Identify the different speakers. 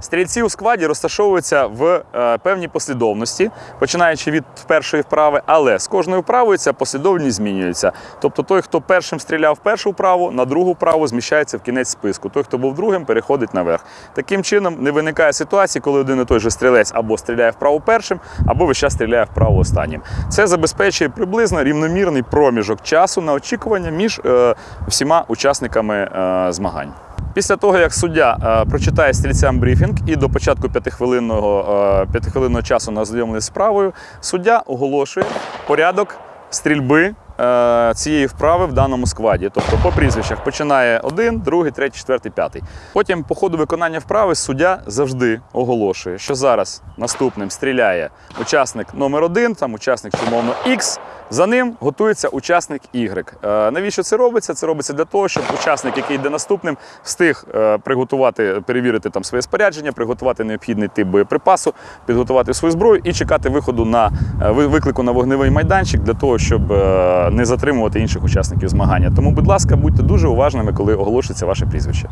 Speaker 1: Стрільці у складі розташовуються в е, певній послідовності, починаючи від першої вправи, але з кожною вправою ця послідовність змінюється. Тобто той, хто першим стріляв першу вправу, на другу вправу зміщається в кінець списку. Той, хто був другим, переходить наверх. Таким чином не виникає ситуації, коли один і той же стрілець або стріляє вправо першим, або весь час стріляє вправо останнім. Це забезпечує приблизно рівномірний проміжок часу на очікування між е, всіма учасниками е, змагань. Після того, як суддя е, прочитає стрільцям брифінг і до початку п'ятихвилинного, е, п'ятихвилинного часу на ознайомлення з справою, суддя оголошує порядок стрільби е, цієї вправи в даному складі. Тобто по прізвищах починає один, другий, третій, четвертий, п'ятий. Потім по ходу виконання вправи суддя завжди оголошує, що зараз наступним стріляє учасник номер один, там учасник умовно X, за ним готується учасник Y. Е, Навіщо це робиться? Це робиться для того, щоб учасник, який йде наступним, встиг е, приготувати, перевірити там своє спорядження, приготувати необхідний тип боєприпасу, підготувати свою зброю і чекати виходу на е, виклику на вогневий майданчик для того, щоб не затримувати інших учасників змагання. Тому, будь ласка, будьте дуже уважними, коли оголошується ваше прізвище.